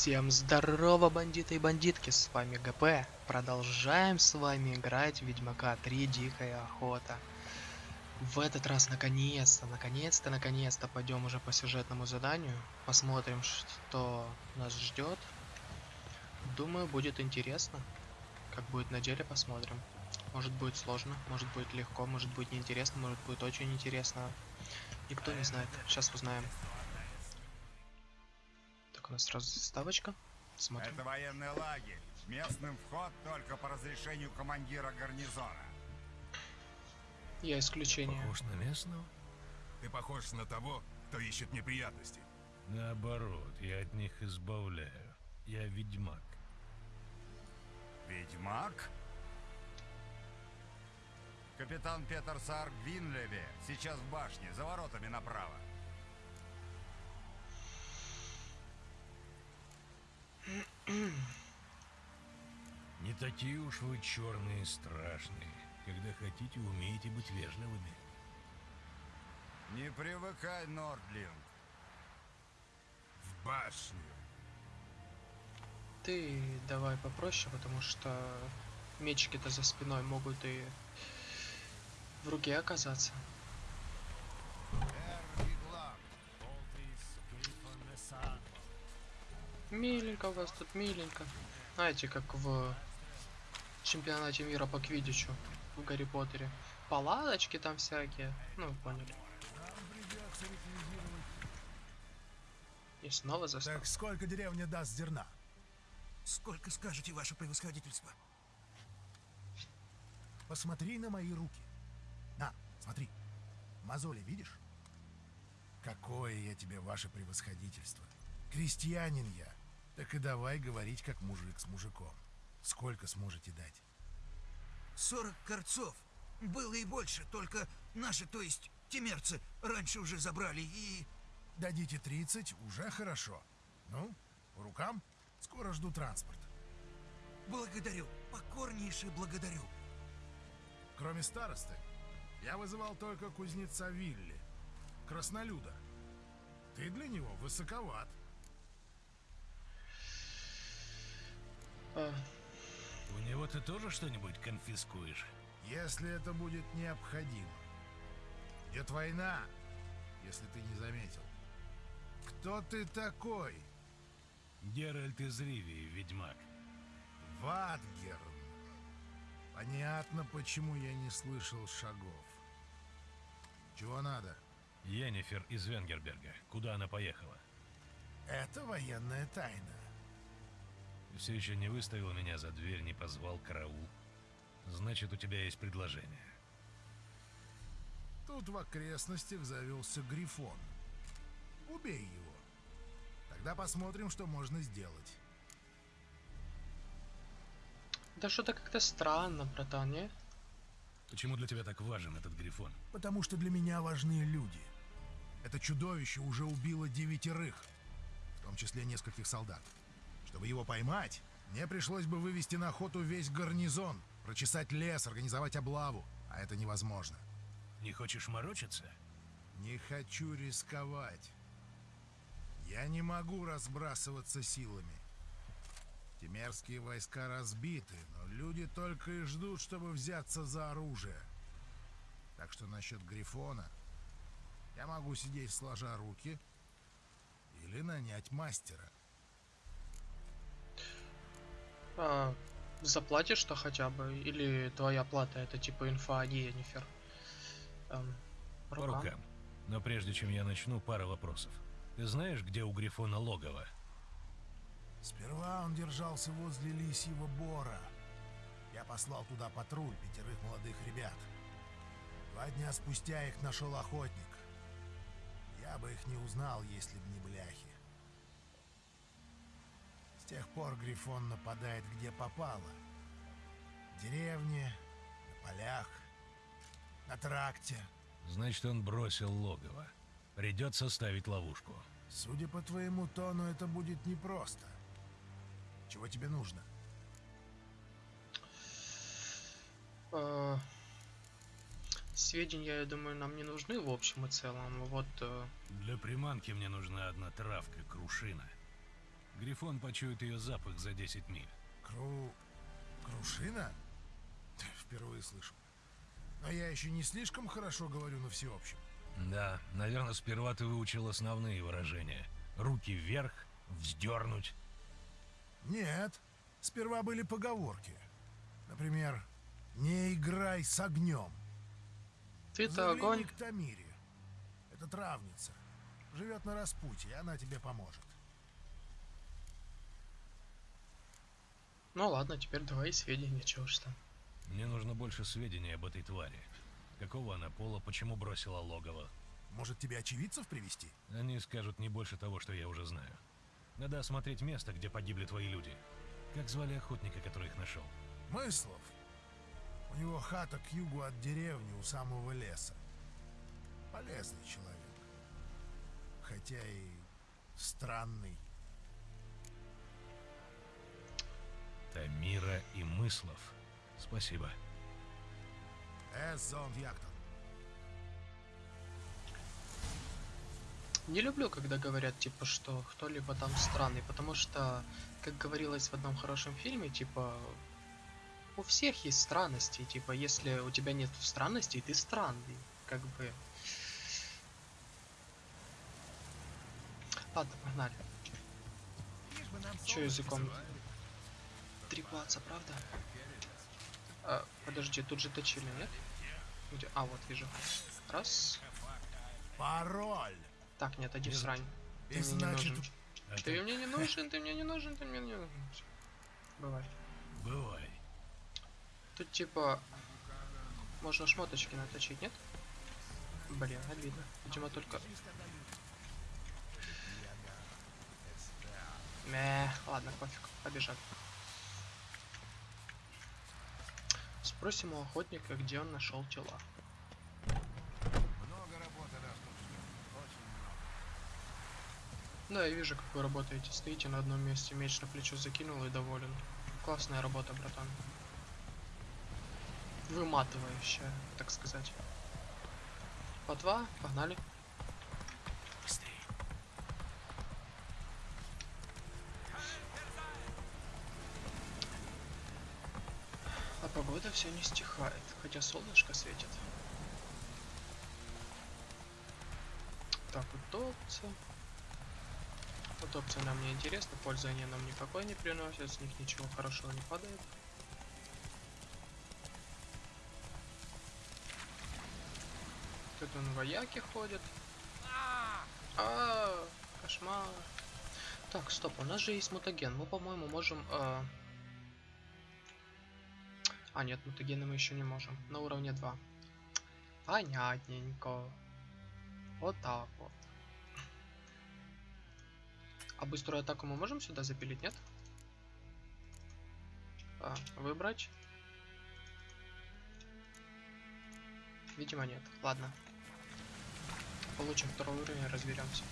Всем здорово, бандиты и бандитки, с вами ГП. Продолжаем с вами играть в Ведьмака 3 Дикая Охота. В этот раз, наконец-то, наконец-то, наконец-то пойдем уже по сюжетному заданию. Посмотрим, что нас ждет. Думаю, будет интересно. Как будет на деле, посмотрим. Может будет сложно, может будет легко, может будет неинтересно, может будет очень интересно. Никто не знает. Сейчас узнаем. У нас сразу заставочка. Смотрим. Это военный лагерь. Местным вход только по разрешению командира гарнизона. Я исключение. Похож на местного? Ты похож на того, кто ищет неприятности. Наоборот, я от них избавляю. Я ведьмак. Ведьмак? Капитан Петер Сарг Винлеве сейчас в башне, за воротами направо. Не такие уж вы черные и страшные. Когда хотите, умеете быть вежливыми. Не привыкай, Нордлинг. В башню. Ты давай попроще, потому что мечики-то за спиной могут и в руке оказаться. Миленько у вас тут, миленько. Знаете, как в чемпионате мира по квиддичу в Гарри Поттере. Палаточки там всякие. Ну, поняли. И снова застал. Так сколько деревня даст зерна? Сколько скажете, ваше превосходительство? Посмотри на мои руки. На, смотри. Мозоли видишь? Какое я тебе, ваше превосходительство. Крестьянин я. Так и давай говорить, как мужик с мужиком. Сколько сможете дать? 40 корцов. Было и больше, только наши, то есть темерцы, раньше уже забрали и... Дадите 30, уже хорошо. Ну, по рукам? Скоро жду транспорт. Благодарю, покорнейше благодарю. Кроме старосты, я вызывал только кузнеца Вилли, краснолюда. Ты для него высоковат. А, У него ты тоже что-нибудь конфискуешь? Если это будет необходимо. Идет война, если ты не заметил. Кто ты такой? Геральт из Ривии, ведьмак. Ватгерн. Понятно, почему я не слышал шагов. Чего надо? Йеннифер из Венгерберга. Куда она поехала? Это военная тайна. Все еще не выставил меня за дверь, не позвал караул. Значит, у тебя есть предложение. Тут в окрестностях завелся Грифон. Убей его. Тогда посмотрим, что можно сделать. да что-то как-то странно, братан, не? Почему для тебя так важен этот грифон? Потому что для меня важны люди. Это чудовище уже убило девятерых, в том числе нескольких солдат. Чтобы его поймать, мне пришлось бы вывести на охоту весь гарнизон, прочесать лес, организовать облаву, а это невозможно. Не хочешь морочиться? Не хочу рисковать. Я не могу разбрасываться силами. Темерские войска разбиты, но люди только и ждут, чтобы взяться за оружие. Так что насчет Грифона я могу сидеть сложа руки или нанять мастера. А, заплатишь-то хотя бы? Или твоя плата это типа инфа о Йеннифер? Эм, По рукам? Но прежде чем я начну, пара вопросов. Ты знаешь, где у Грифона логово? Сперва он держался возле Лисьего Бора. Я послал туда патруль пятерых молодых ребят. Два дня спустя их нашел охотник. Я бы их не узнал, если б не бляхи. С тех пор Грифон нападает где попало. В деревне, на полях, на тракте. Значит, он бросил логово. Придется ставить ловушку. Судя по твоему тону, это будет непросто. Чего тебе нужно? Э, сведения, я думаю, нам не нужны в общем и целом. Вот э, Для приманки мне нужна одна травка, крушина. Грифон почует ее запах за 10 миль. Кру... Крушина? Впервые слышу. Но я еще не слишком хорошо говорю на всеобщем. Да, наверное, сперва ты выучил основные выражения. Руки вверх, вздернуть. Нет, сперва были поговорки. Например, «Не играй с огнем». Ты-то огонь. к Тамире. Это травница. Живет на распутье, она тебе поможет. Ну ладно, теперь давай сведения, чего ж там. Мне нужно больше сведений об этой твари. Какого она пола, почему бросила логово. Может, тебе очевидцев привести? Они скажут не больше того, что я уже знаю. Надо осмотреть место, где погибли твои люди. Как звали охотника, который их нашел? Мыслов. У него хата к югу от деревни у самого леса. Полезный человек. Хотя и странный. Тамира и Мыслов. Спасибо. Зонд яктон. Не люблю, когда говорят, типа, что кто-либо там странный, потому что, как говорилось в одном хорошем фильме, типа, у всех есть странности, типа, если у тебя нет странностей, ты странный, как бы. Ладно, погнали. Че языком? Три клаца, правда? А, подожди, тут же точили, нет? Где? А, вот вижу. Раз. Пароль! Так, нет, Нет. срань. Ты мне не значит, нужен. Ты ты- мне не нужен, ты мне не нужен, ты мне не нужен. Бывай. Бывай. Тут типа можно шмоточки наточить, нет? Блин, обидно. Видимо только. Мeh, ладно, пофиг, побежали. Спросим у охотника, где он нашел тела. Много работы, да, что Очень много. Да, я вижу, как вы работаете. Стоите на одном месте, меч на плечо закинул и доволен. Классная работа, братан. Выматывающая, так сказать. По два, погнали. Быстрее. А погода все не стихает, хотя солнышко светит. Так, утопцы. Утопцы нам не интересны, пользы они нам никакой не приносят, с них ничего хорошего не падает. Тут он вояки ходят. А, кошмар. Так, стоп, у нас же есть мутаген. Мы, по-моему, можем... э, А, нет, мутагены мы еще не можем. На уровне 2. Понятненько. Вот так вот. А быструю атаку мы можем сюда запилить, нет? А, выбрать. Видимо, нет. Ладно. Получим второй уровень разберемся.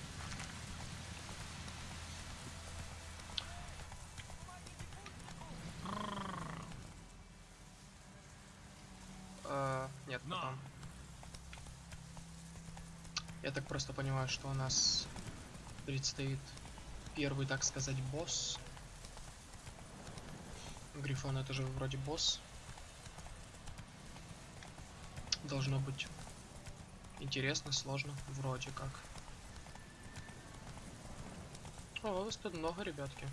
Э, нет, Но. потом. Я так просто понимаю, что у нас предстоит первый, так сказать, босс. Грифон это же вроде босс. Должно быть интересно, сложно, вроде как. О, вас тут много, ребятки.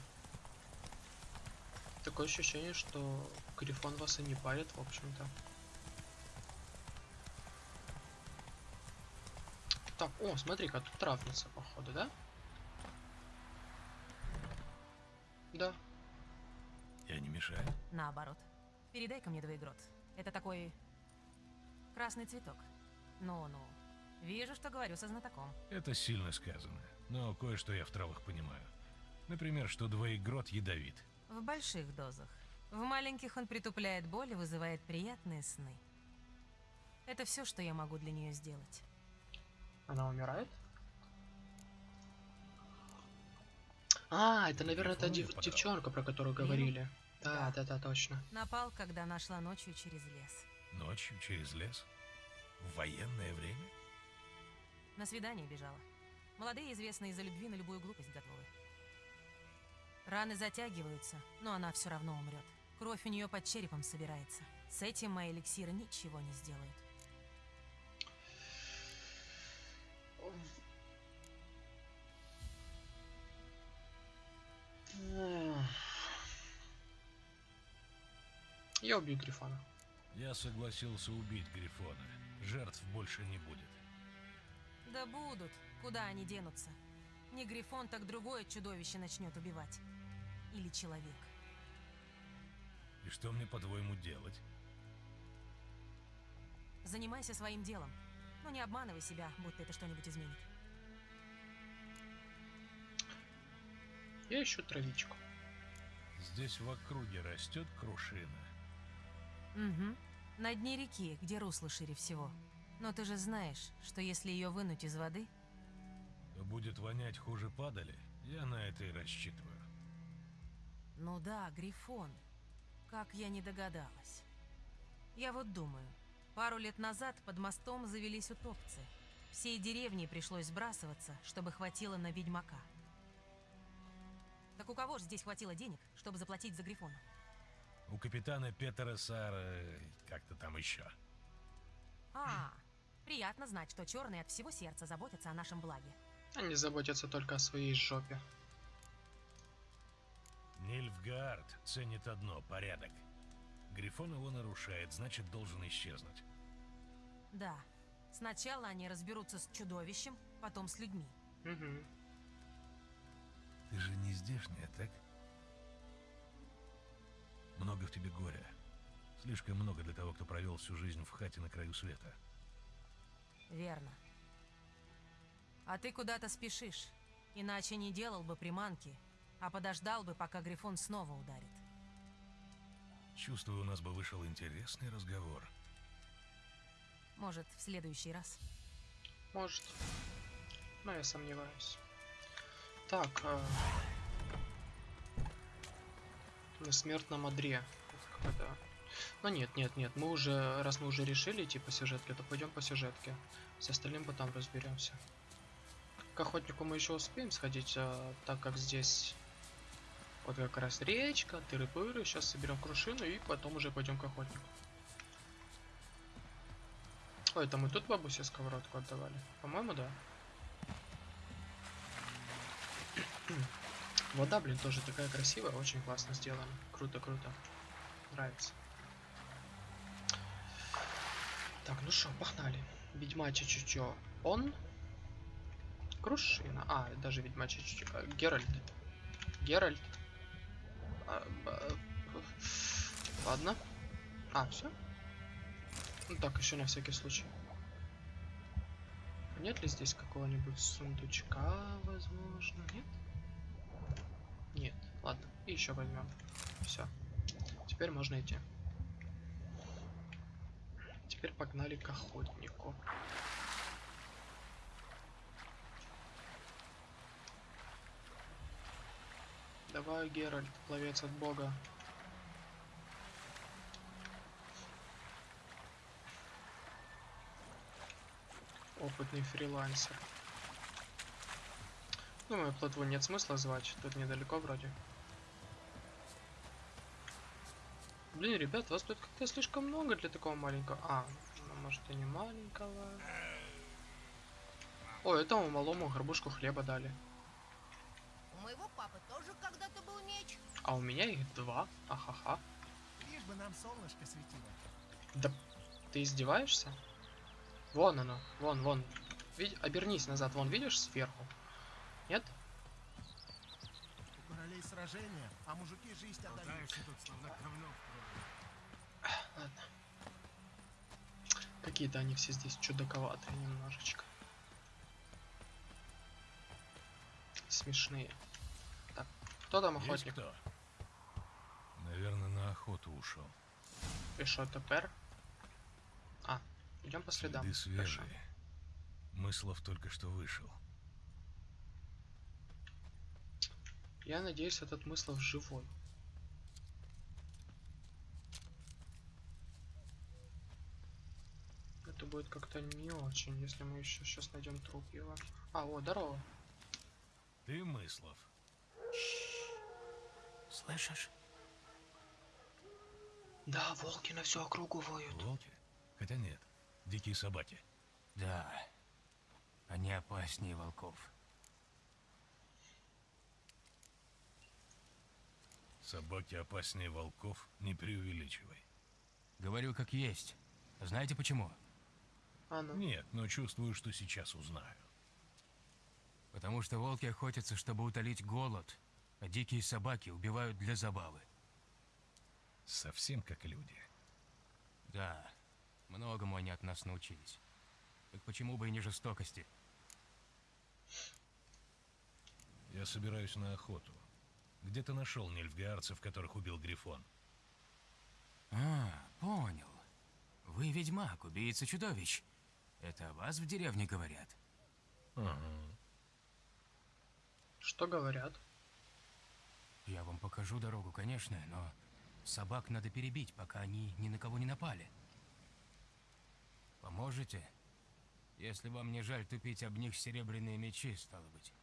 Такое ощущение, что Грифон вас и не парит, в общем-то. Так, о, смотри-ка, тут травница, походу, да? Да. Я не мешаю. Наоборот. Передай-ка мне двоегрот. Это такой... красный цветок. Ну-ну. Вижу, что говорю со знатоком. Это сильно сказано. Но кое-что я в травах понимаю. Например, что двоегрот ядовит. В больших дозах. В маленьких он притупляет боль и вызывает приятные сны. Это все, что я могу для нее сделать. Она умирает? А, это, наверное, та дев- подрал. девчонка, про которую говорили. Да, да, да, точно. Напал, когда нашла ночью через лес. Ночью через лес? В военное время? На свидание бежала. Молодые, известные из-за любви на любую глупость готовы. Раны затягиваются, но она все равно умрет. Кровь у нее под черепом собирается. С этим мои эликсиры ничего не сделают. Я убью Грифона. Я согласился убить Грифона. Жертв больше не будет. Да будут. Куда они денутся? Не Грифон, так другое чудовище начнет убивать. Или человек. И что мне, по-твоему, делать? Занимайся своим делом. Но не обманывай себя, будто это что-нибудь изменит. Я ищу травичку. Здесь в округе растет крушина. Угу. На дне реки, где русло шире всего. Но ты же знаешь, что если ее вынуть из воды, То будет вонять хуже падали. Я на это и рассчитываю. Ну да, Грифон. Как я не догадалась. Я вот думаю, пару лет назад под мостом завелись утопцы. Всей деревне пришлось сбрасываться, чтобы хватило на ведьмака. Так у кого же здесь хватило денег, чтобы заплатить за Грифона? У капитана Петера Сара... как-то там еще. А, приятно знать, что черные от всего сердца заботятся о нашем благе. Они заботятся только о своей жопе. Нильфгаард ценит одно — порядок. Грифон его нарушает, значит, должен исчезнуть. Да, сначала они разберутся с чудовищем, потом с людьми. Угу. Ты же не здешняя, так? Много в тебе горя. Слишком много для того, кто провел всю жизнь в хате на краю света. Верно. А ты куда-то спешишь, иначе не делал бы приманки, а подождал бы, пока Грифон снова ударит. Чувствую, у нас бы вышел интересный разговор. Может, в следующий раз. Может. Но я сомневаюсь. Так. э, На смертном одре. Какой-то- Ну нет, нет, нет. Мы уже, раз мы уже решили идти по сюжетке, то пойдем по сюжетке. С остальным потом разберемся. К охотнику мы еще успеем сходить, а, так как здесь вот как раз речка, тыры-пыры. Сейчас соберем крушину и потом уже пойдем к охотнику. Ой, это мы тут бабусе сковородку отдавали? По-моему, да. Вода, блин, тоже такая красивая, очень классно сделана. Круто, круто. Нравится. Так, ну что, погнали. Ведьмачье чутье. Он? Крушина. А, даже ведьмачье чутье. А, Геральт. Геральт. А, б- Ладно. А, все? Ну так, еще на всякий случай. Нет ли здесь какого-нибудь сундучка, возможно? Нет? Ладно, и еще возьмем. Все. Теперь можно идти. Теперь погнали к охотнику. Давай, Геральт, пловец от бога. Опытный фрилансер. Думаю, плотву нет смысла звать, тут недалеко вроде. Блин, ребят, вас тут как-то слишком много для такого маленького... А, ну, может и не маленького. О, этому малому горбушку хлеба дали. У моего папы тоже когда-то был меч. А у меня их два. Ахаха. Лишь бы нам солнышко светило. Да ты издеваешься? Вон оно, вон, вон. Видь, обернись назад, вон, видишь, сверху? Нет? У королей сражения, а мужики жизнь отдают. Ладно. Какие-то они все здесь чудаковатые немножечко. Смешные. Так, кто там Есть охотник? кто? Наверное, на охоту ушел. И что теперь? А, идем по следам. Следы свежие. Мыслов только что вышел. Я надеюсь, этот Мыслов живой. Это будет как-то не очень, если мы еще сейчас найдем труп его. А, о, здорово. Ты, Мыслов? Слышишь? Да, волки на всю округу воют. Волки? Хотя нет, дикие собаки. Да. Они опаснее волков. Собаки опаснее волков, не преувеличивай. Говорю как есть. Знаете почему? А ну. Нет, но чувствую, что сейчас узнаю. Потому что волки охотятся, чтобы утолить голод, а дикие собаки убивают для забавы. Совсем как люди. Да, многому они от нас научились. Так почему бы и не жестокости? Я собираюсь на охоту. Где ты нашел нильфгаарцев, которых убил Грифон? А, понял. Вы ведьмак, убийца чудовищ. Это о вас в деревне говорят? Ага. Что говорят? Я вам покажу дорогу, конечно, но собак надо перебить, пока они ни на кого не напали. Поможете? Если вам не жаль тупить об них серебряные мечи, стало быть.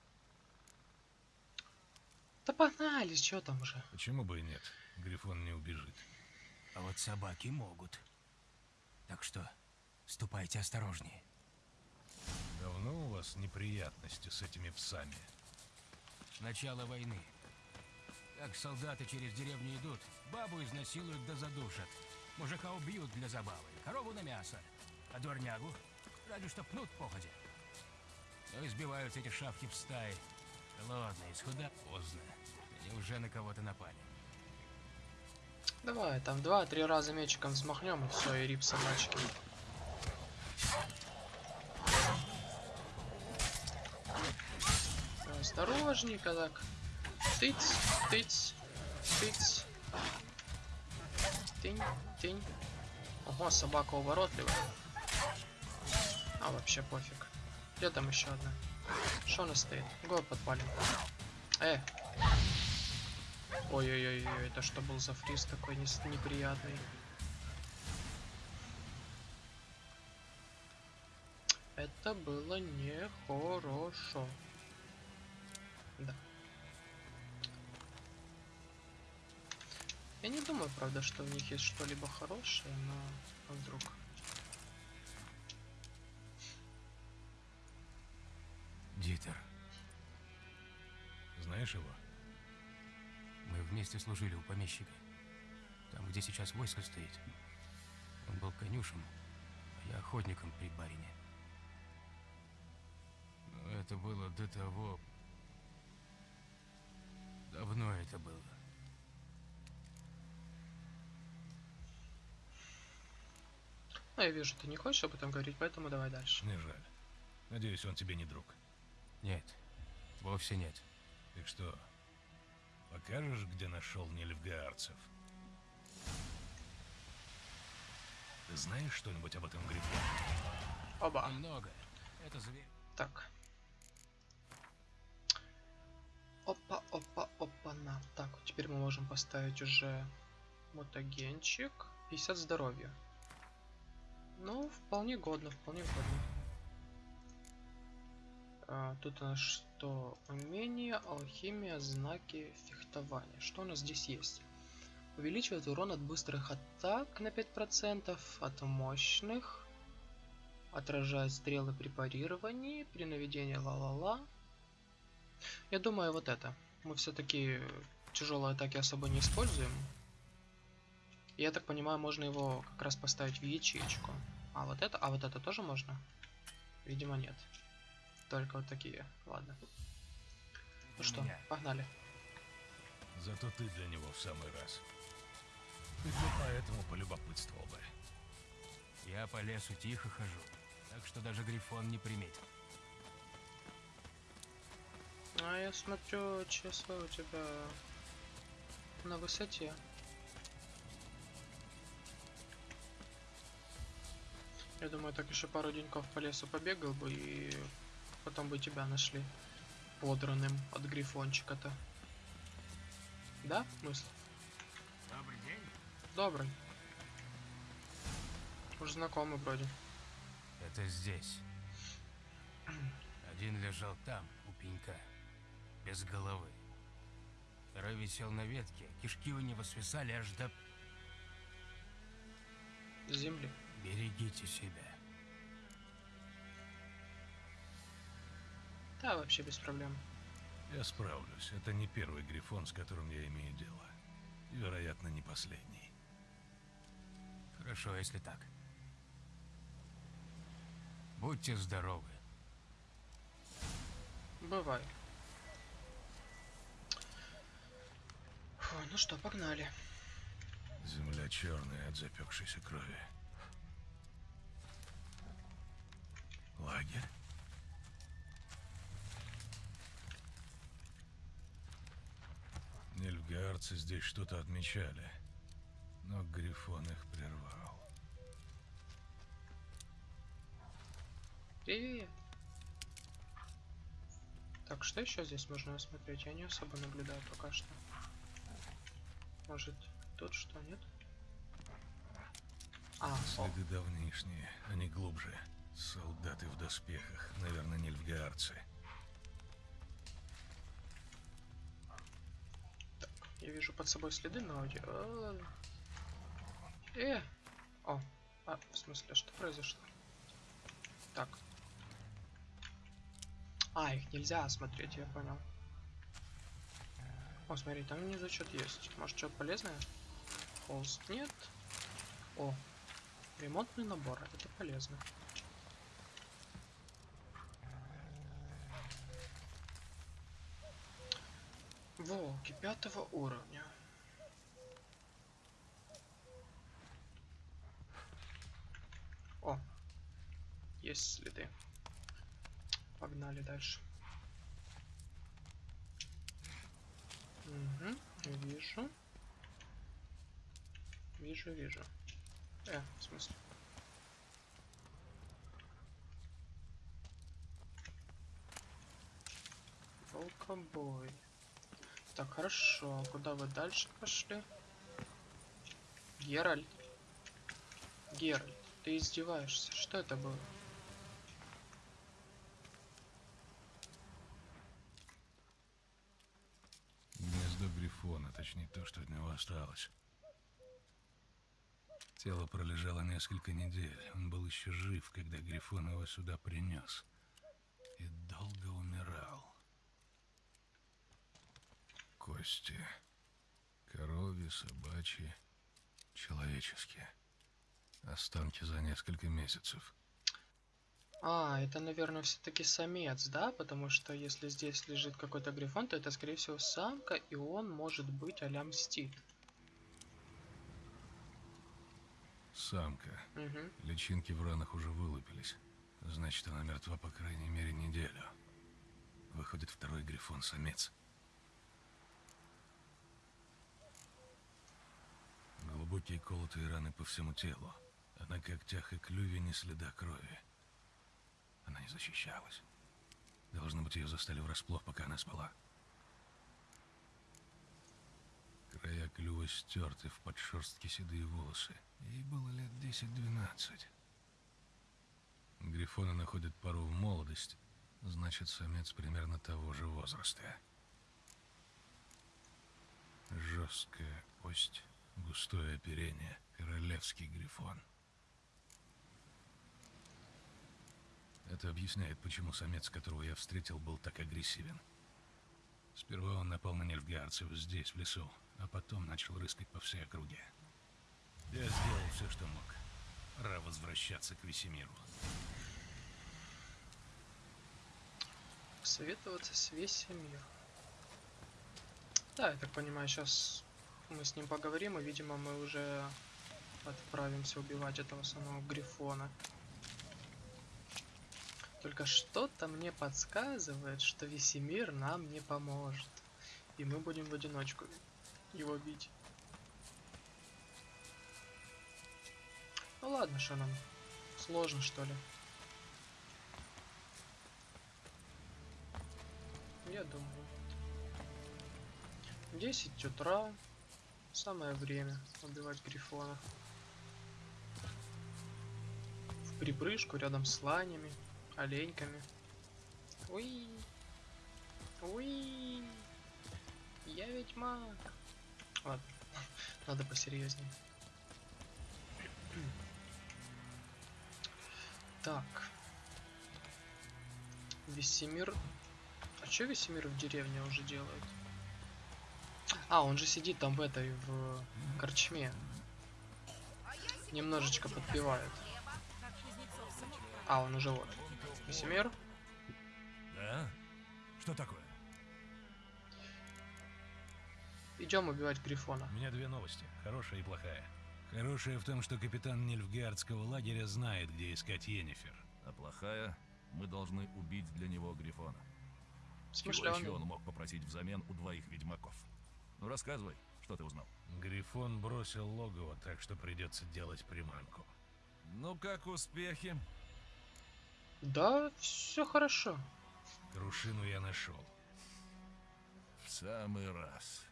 Да погнали, что там уже? Почему бы и нет? Грифон не убежит. А вот собаки могут. Так что ступайте осторожнее. Давно у вас неприятности с этими псами? Начало войны. Как солдаты через деревню идут, бабу изнасилуют да задушат. Мужика убьют для забавы, корову на мясо, а дворнягу ради что пнут походя. Но избивают эти шавки в стае. Голодные, схуда поздно. Они уже на кого-то напали. Давай, там два-три раза мечиком взмахнем и все, и рип собачки. Осторожненько так. Тыц, тыц, тыц. Тынь, тынь. Ого, собака уворотливая. А, вообще пофиг. Где там еще одна? Что она стоит? Го подпалим. Э! Ой-ой-ой, это что был за фриз такой неприятный? Это было нехорошо. Да. Я не думаю, правда, что в них есть что-либо хорошее, но а вдруг. Дитер, Знаешь его? мы вместе служили у помещика. Там, где сейчас войско стоит. Он был конюшем, а я охотником при барине. Это было до того... Давно это было. Ну, я вижу, ты не хочешь об этом говорить, поэтому давай дальше. Мне жаль. Надеюсь, он тебе не друг. Нет, вовсе нет. Так что, покажешь, где нашел нильфгаарцев? Ты знаешь что-нибудь об этом Грифоне? Оба. Немного. Это зверь. Так. Опа, опа, опа, на. Так, теперь мы можем поставить уже мутагенчик. 50 здоровья. Ну, вполне годно, вполне годно. А, тут у нас что? Умение, алхимия, знаки, фехтование. Что у нас здесь есть? Увеличивает урон от быстрых атак на 5%, от мощных. Отражает стрелы при парировании, при наведении ла-ла-ла. Я думаю, вот это. Мы все-таки тяжелые атаки особо не используем. Я так понимаю, можно его как раз поставить в ячейку. А вот это, а вот это тоже можно? Видимо, нет. Только вот такие. Ладно. Ну что, меня. погнали. Зато ты для него в самый раз. Ты поэтому полюбопытствовал бы. Я по лесу тихо хожу, так что даже Грифон не приметил. А я смотрю, часы у тебя на высоте. Я думаю, так еще пару деньков по лесу побегал бы и потом бы тебя нашли подранным от грифончика-то. Да, мысль? Добрый день. Добрый. Уж знакомый вроде. Это здесь. Один лежал там, у пенька, без головы. Второй Вчера висел на ветке, кишки у него свисали аж до... Земли. Берегите себя. Да, вообще без проблем. Я справлюсь. Это не первый грифон, с которым я имею дело. И, вероятно, не последний. Хорошо, если так. Будьте здоровы. Бывай. Фу, ну что, погнали. Земля черная от запекшейся крови. Лагерь? Нильфгаарцы здесь что-то отмечали, но Грифон их прервал. Привет. Так, что еще здесь можно осмотреть? Я не особо наблюдаю пока что. Может, тут что, нет? А, Следы давнишние, они глубже. Солдаты в доспехах, наверное, нильфгаарцы. я вижу под собой следы ауди. А, Э! О, а, в смысле, что произошло? Так. А, их нельзя осмотреть, я понял. О, смотри, там внизу что-то есть. Может, что-то полезное? Холст нет. О, ремонтный набор, это полезно. Волки пятого уровня. О, есть следы. Погнали дальше. Вижу. Вижу, вижу. Э, в смысле? Волкобой. Так, хорошо. Куда вы дальше пошли? Геральт. Геральт, ты издеваешься. Что это было? Гнездо Грифона, точнее то, что от него осталось. Тело пролежало несколько недель. Он был еще жив, когда Грифон его сюда принес. И долго умирал. Кости. Коровьи, собачьи, человеческие. Останки за несколько месяцев. А, это, наверное, все-таки самец, да? Потому что если здесь лежит какой-то грифон, то это, скорее всего, самка, и он может быть а-ля мстит. Самка. Угу. Личинки в ранах уже вылупились. Значит, она мертва по крайней мере неделю. Выходит второй грифон самец. Глубокие колотые раны по всему телу, а на когтях и клюве ни следа крови. Она не защищалась. Должно быть, ее застали врасплох, пока она спала. Края клюва стерты в подшерстке седые волосы. Ей было лет 10-12. Грифоны находят пару в молодость, значит, самец примерно того же возраста. Жесткая кость, густое оперение, королевский грифон. Это объясняет, почему самец, которого я встретил, был так агрессивен. Сперва он напал на нельфгаарцев здесь, в лесу, а потом начал рыскать по всей округе. Я сделал все, что мог. Пора возвращаться к Весемиру. Советоваться с Весемир. Да, я так понимаю, сейчас мы с ним поговорим, и, видимо, мы уже отправимся убивать этого самого Грифона. Только что-то мне подсказывает, что Весемир нам не поможет. И мы будем в одиночку его бить. Ну ладно, что нам? Сложно, что ли? Я думаю. 10 утра. Самое время убивать грифона. В припрыжку рядом с ланями, оленьками. Уи. Уи. Я ведьмак. Ладно, надо посерьезнее. Так. Весемир. А чё Весемир в деревне уже делает? А, он же сидит там в этой, в корчме. Немножечко подпевает. А, он уже вот. Весемир. Да? Что такое? Идем убивать Грифона. У меня две новости, хорошая и плохая. Хорошая в том, что капитан Нильфгардского лагеря знает, где искать Йеннифер. А плохая, мы должны убить для него Грифона. Чего еще он мог попросить взамен у двоих ведьмаков? Ну рассказывай, что ты узнал. Грифон бросил логово, так что придется делать приманку. Ну как успехи? Да, все хорошо. Крушину я нашел. В самый раз.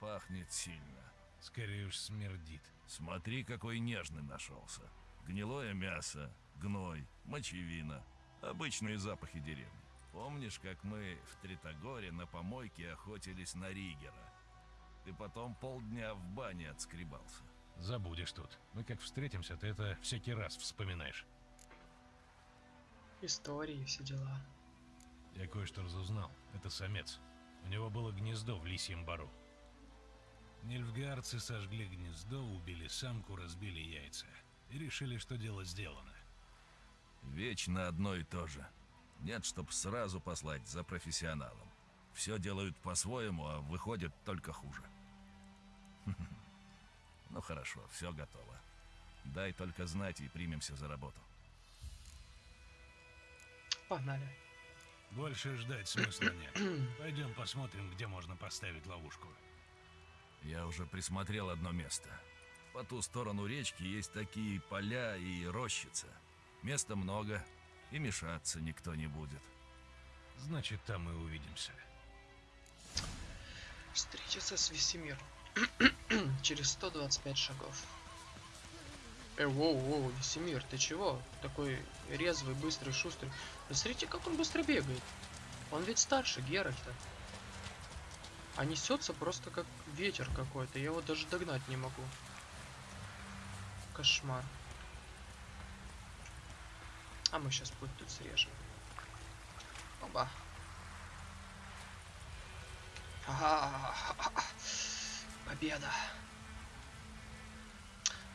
Пахнет сильно. Скорее уж смердит. Смотри, какой нежный нашелся. Гнилое мясо, гной, мочевина. Обычные запахи деревни. Помнишь, как мы в Тритогоре на помойке охотились на Ригера? Ты потом полдня в бане отскребался. Забудешь тут. Мы как встретимся, ты это всякий раз вспоминаешь. Истории, все дела. Я кое-что разузнал. Это самец. У него было гнездо в Лисьем Бару. Нильфгаарцы сожгли гнездо, убили самку, разбили яйца. И решили, что дело сделано. Вечно одно и то же. Нет, чтоб сразу послать за профессионалом. Все делают по-своему, а выходит только хуже. Ну хорошо, все готово. Дай только знать и примемся за работу. Погнали. Больше ждать смысла нет. Пойдем посмотрим, где можно поставить ловушку. Я уже присмотрел одно место. По ту сторону речки есть такие поля и рощица. Места много, и мешаться никто не будет. Значит, там и увидимся. Встретиться с Весемиром. Через 125 шагов. Э, воу, воу, Весемир, ты чего? Такой резвый, быстрый, шустрый. Посмотрите, как он быстро бегает. Он ведь старше Геральта. А несется просто как ветер какой-то. Я его даже догнать не могу. Кошмар. А мы сейчас путь тут срежем. Оба. Победа.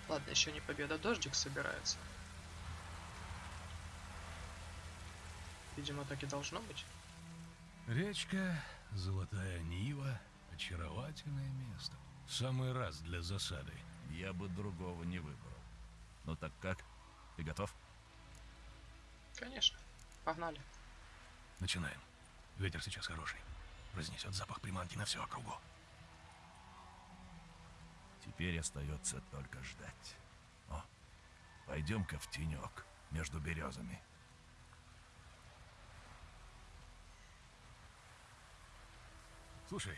Ладно, еще не победа, дождик собирается. Видимо, так и должно быть. Речка, Золотая Нива, очаровательное место. В самый раз для засады. Я бы другого не выбрал. Ну так как? Ты готов? Конечно. Погнали. Начинаем. Ветер сейчас хороший. Разнесет запах приманки на всю округу. Теперь остается только ждать. О, пойдем-ка в тенек между березами. Слушай,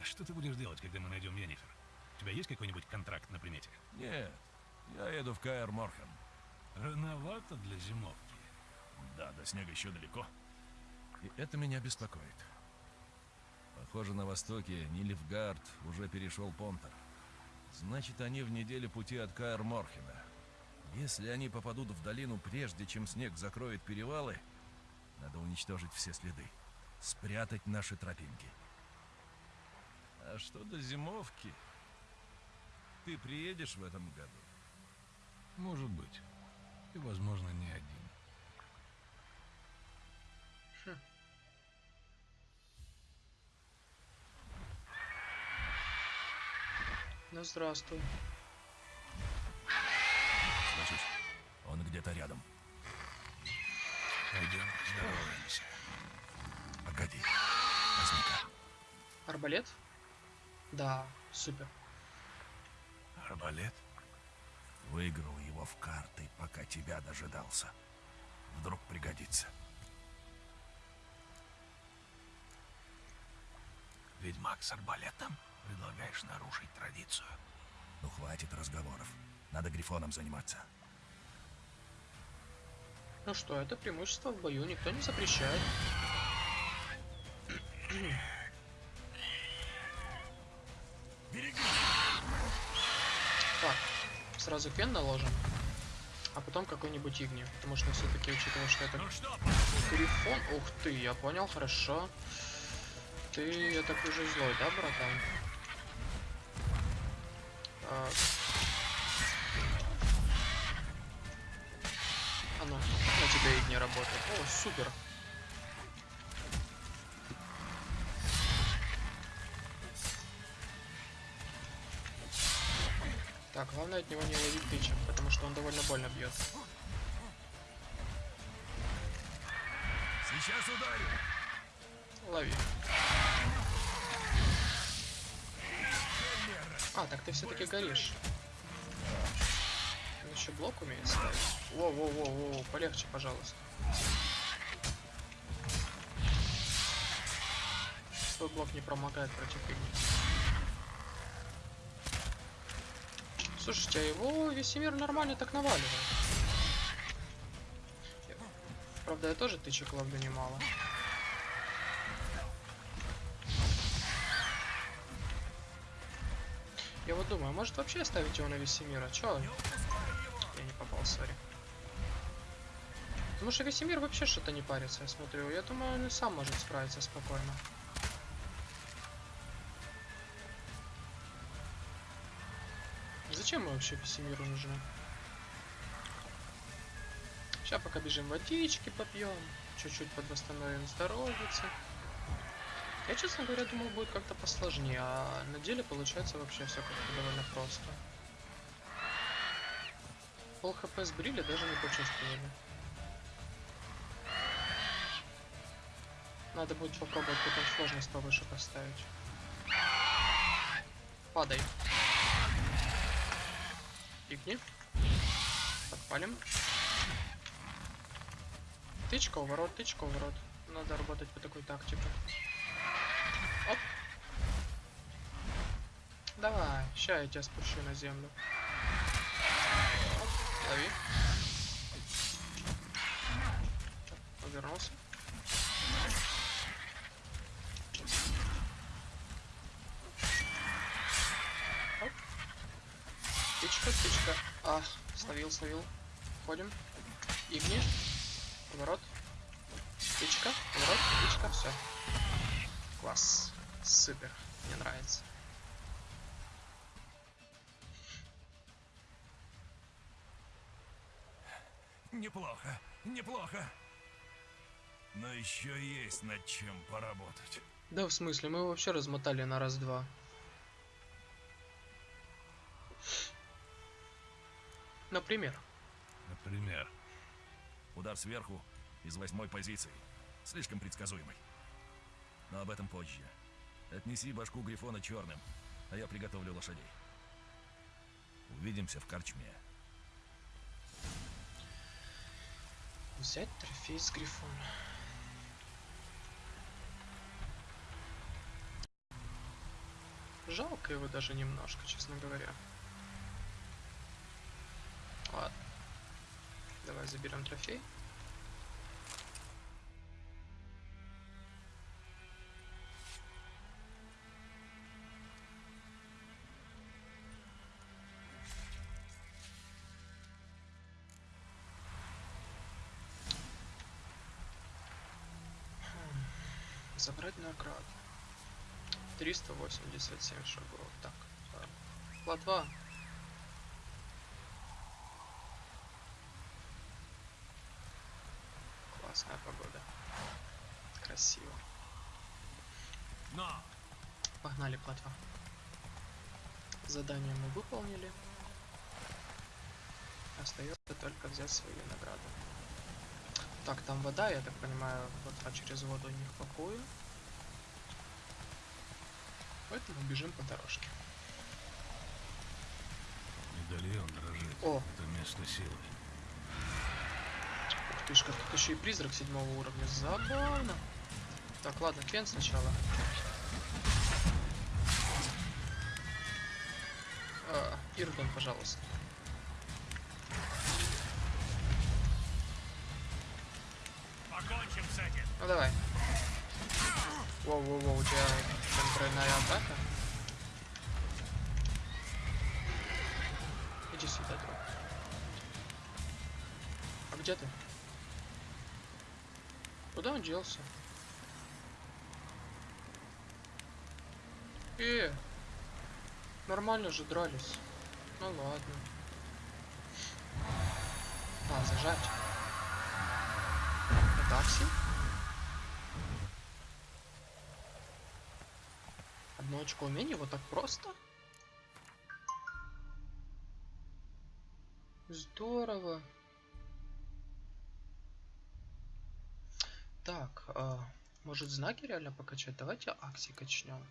а что ты будешь делать, когда мы найдем Йеннифер? У тебя есть какой-нибудь контракт на примете? Нет, я еду в Каэр Морхен. Рановато для зимовки. Да, до снега еще далеко. И это меня беспокоит. Похоже, на востоке Нильфгард уже перешел Понтер. Значит, они в неделе пути от Каэр Морхена. Если они попадут в долину прежде, чем снег закроет перевалы, надо уничтожить все следы. Спрятать наши тропинки. А что до зимовки? Ты приедешь в этом году? Может быть. И, возможно, не один. Ну, здравствуй. Слышишь? Он где-то рядом. Пойдем, здороваемся. Погоди. Возьми-ка. Арбалет? Да, супер. Арбалет? Выиграл его в карты, пока тебя дожидался. Вдруг пригодится. Ведьмак с арбалетом? Предлагаешь нарушить традицию? Ну хватит разговоров. Надо грифоном заниматься. Ну что, это преимущество в бою, никто не запрещает. Так, сразу фен наложим. А потом какой-нибудь игни. Потому что все-таки, учитывая, что это грифон... Ух ты, я понял, хорошо. Ты, я так уже злой, да, братан? А, ну, на тебя игни работает. О, супер. Так, главное от него не ловить тычек, потому что он довольно больно бьет. Сейчас ударю. Лови. А, так ты все-таки горишь. Он еще блок умеет ставить. Воу-воу-воу-воу, полегче, пожалуйста. Твой блок не промогает против игни. Слушайте, а его Весемир нормально так наваливает. Правда, я тоже тычек ловлю немало. Думаю, может вообще оставить его на Весемира? Чё? Я не попал, сори. Потому что Весемир вообще что-то не парится, я смотрю. Я думаю, он и сам может справиться спокойно. Зачем мы вообще Весемиру нужны? Сейчас пока бежим водички попьем, чуть-чуть подвосстановим здоровьице. Я, честно говоря, думал, будет как-то посложнее, а на деле получается вообще все как-то довольно просто. Пол хп сбрили, даже не почувствовали. Надо будет попробовать потом сложность повыше поставить. Падай. Игни. Подпалим. Тычка, уворот, тычка, уворот. Надо работать по такой тактике. Давай, ща я тебя спущу на землю. Оп, лови. Так, Повернулся. Оп. Тычка. А, словил, словил. Ходим. Игни. Поворот. Тычка, поворот, тычка, все. Класс. Супер. Мне нравится. Неплохо, неплохо. Но еще есть над чем поработать. Да, в смысле, мы его вообще размотали на раз-два. Например. Например. Удар сверху из восьмой позиции. Слишком предсказуемый. Но об этом позже. Отнеси башку Грифона черным, а я приготовлю лошадей. Увидимся в корчме. Взять трофей с Грифона. Жалко его даже немножко, честно говоря. Ладно. Давай заберем трофей. Забрать награду. 387 шагов. Так. Платва. Классная погода. Красиво. Но! Погнали, платва. Задание мы выполнили. Остается только взять свою награду. Так, там вода, я так понимаю, плотва через воду не в покое. Поэтому бежим по дорожке. Медальон дрожит. О. Это место силы. Ух ты ж, как тут еще и призрак седьмого уровня. Забавно. Так, ладно, Кен сначала. А, Иргон, пожалуйста. Давай. Воу-воу-воу, у тебя там тройная атака. Иди сюда, друг. А где ты? Куда он делся? Э, нормально же дрались. Ну ладно. А, зажать. Это Акси? Одно очко вот так просто? Здорово. Так, а, может знаки реально покачать? Давайте Акси качнем.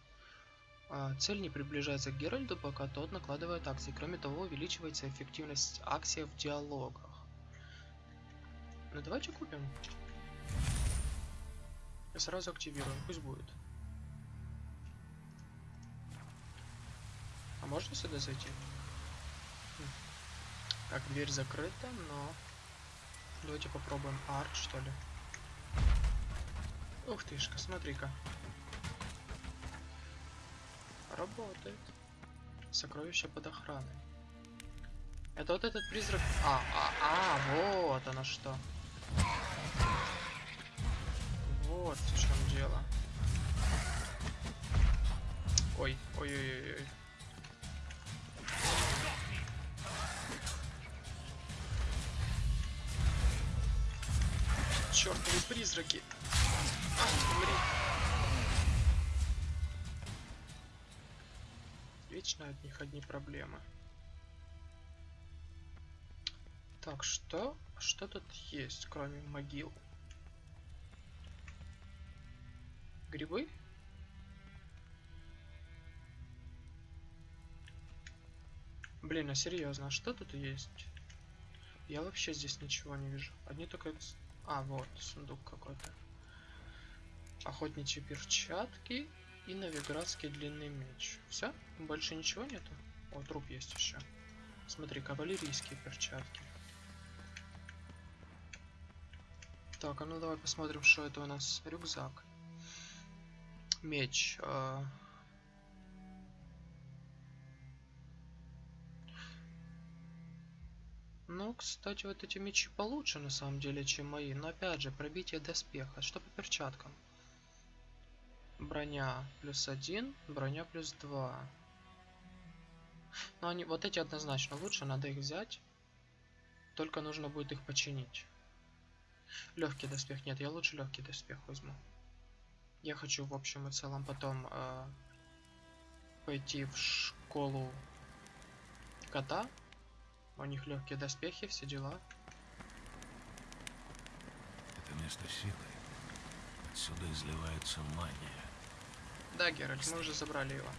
А, цель не приближается к Геральду, пока тот накладывает акции. Кроме того, увеличивается эффективность акции в диалогах. Ну давайте купим. И сразу активируем, пусть будет. Можно сюда зайти? Так, дверь закрыта, но... Давайте попробуем арт, что ли. Ух тышка, смотри-ка. Работает. Сокровище под охраной. Это вот этот призрак... А, а, а, вот оно что. Вот в чем дело. Ой, ой, Чёртовы призраки. А, умри. Вечно от них одни проблемы. Так, что? Что тут есть, кроме могил? Грибы? Блин, а серьезно, а что тут есть? Я вообще здесь ничего не вижу. Одни только... А, вот, сундук какой-то. Охотничьи перчатки и новиградский длинный меч. Все? Больше ничего нету? О, труп есть еще. Смотри, кавалерийские перчатки. Так, а ну давай посмотрим, что это у нас. Рюкзак. Меч. Э... Ну, кстати, вот эти мечи получше на самом деле, чем мои. Но опять же, пробитие доспеха. Что по перчаткам? Броня плюс один, броня плюс два. Но они, вот эти однозначно лучше, надо их взять. Только нужно будет их починить. Легкий доспех. Нет, я лучше легкий доспех возьму. Я хочу, в общем и целом, потом э, пойти в школу кота. У них легкие доспехи, все дела. Это место силы. Отсюда изливается магия. Да, Геральт, мы уже забрали его.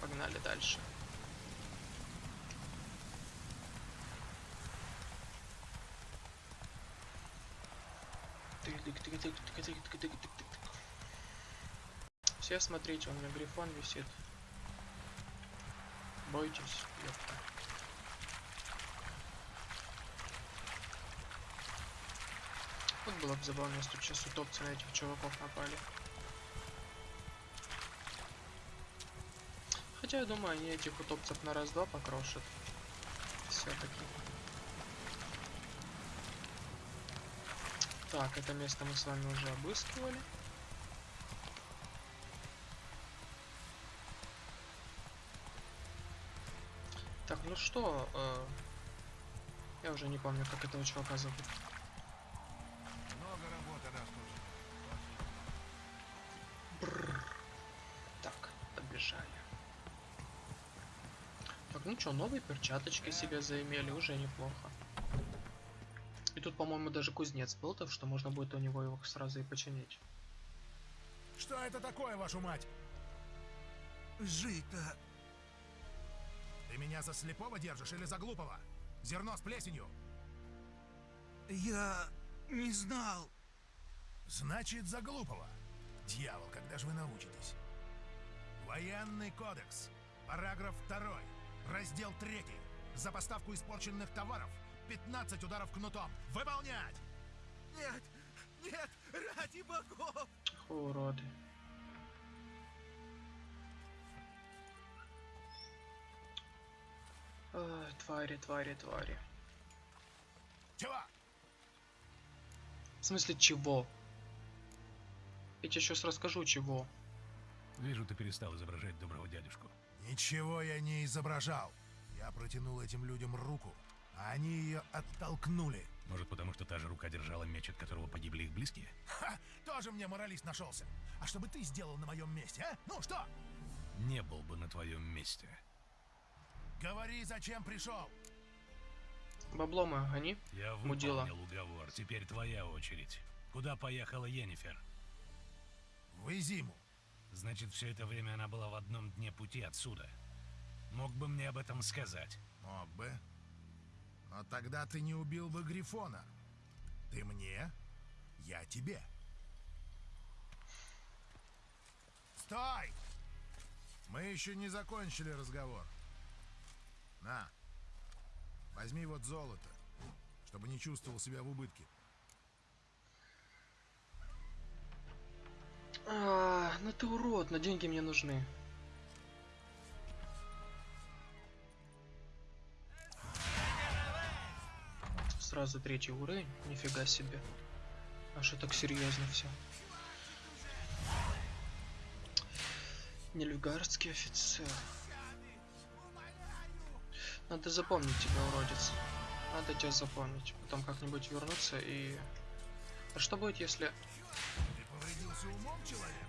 Погнали дальше. Все смотрите, у меня грифон висит. Бойтесь, ёпта. Вот было бы забавно, если сейчас утопцы на этих чуваков напали. Хотя я думаю, они этих утопцев на раз-два покрошат. Все-таки. Так, это место мы с вами уже обыскивали. Ну что, э, я уже не помню, как этого чувака зовут. Много работы нас тут. Бррр. Так, побежали. Так, ну что, новые перчаточки себе заимели, уже неплохо. И тут, по-моему, даже кузнец был, так что можно будет у него его сразу и починить. Что это такое, вашу мать? Жито. Ты меня за слепого держишь или за глупого? Зерно с плесенью. Я не знал. Значит, за глупого. Дьявол, когда же вы научитесь? Военный кодекс. Параграф 2. Раздел 3. За поставку испорченных товаров 15 ударов кнутом. Выполнять! Нет, нет, ради богов! Уроды. Твари, твари, твари. Чего? В смысле чего? Я тебе сейчас расскажу чего. Вижу, ты перестал изображать доброго дядюшку. Ничего я не изображал. Я протянул этим людям руку, а они ее оттолкнули. Может, потому что та же рука держала меч, от которого погибли их близкие? Ха! Тоже мне моралист нашелся. А что бы ты сделал на моем месте, а? Ну что? Не был бы на твоем месте. Говори, зачем пришел? Бабло мое гони. Я Мудила. выполнил уговор. Теперь твоя очередь. Куда поехала Йеннифер? В Изиму. Значит, все это время она была в одном дне пути отсюда. Мог бы мне об этом сказать. Мог бы. Но тогда ты не убил бы Грифона. Ты мне, я тебе. Стой! Мы еще не закончили разговор. На. Возьми вот золото, чтобы не чувствовал себя в убытке. А, ну ты урод, но деньги мне нужны. Сразу третий уровень, нифига себе. А что так серьезно все? Нельфгардский офицер. Надо запомнить тебя, уродец. Надо тебя запомнить. Потом как-нибудь вернуться и... А что будет, если... Ты повредился умом, человек?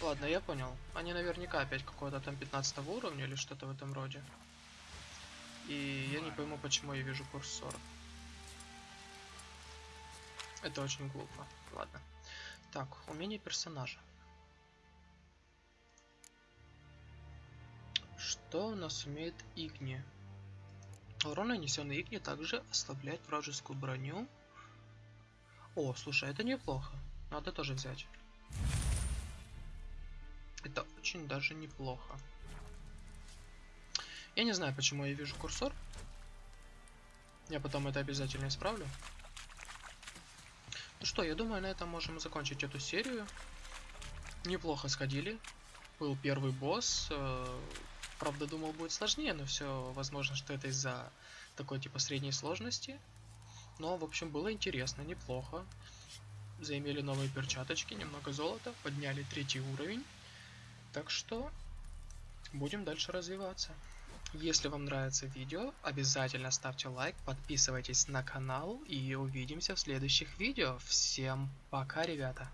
Ладно, я понял. Они наверняка опять какого-то там 15 уровня или что-то в этом роде. И я не пойму, почему я вижу курс 40. Это очень глупо. Ладно. Так, умение персонажа. Что у нас умеет Игни? Урон, нанесенный Игни, также ослабляет вражескую броню. О, слушай, это неплохо. Надо тоже взять. Это очень даже неплохо. Я не знаю, почему я вижу курсор. Я потом это обязательно исправлю. Ну что, я думаю, на этом можем закончить эту серию. Неплохо сходили. Был первый босс. э, Правда, думал, будет сложнее, но все возможно, что это из-за такой типа средней сложности. Но, в общем, было интересно, неплохо. Заимели новые перчаточки, немного золота, подняли третий уровень. Так что будем дальше развиваться. Если вам нравится видео, обязательно ставьте лайк, подписывайтесь на канал и увидимся в следующих видео. Всем пока, ребята!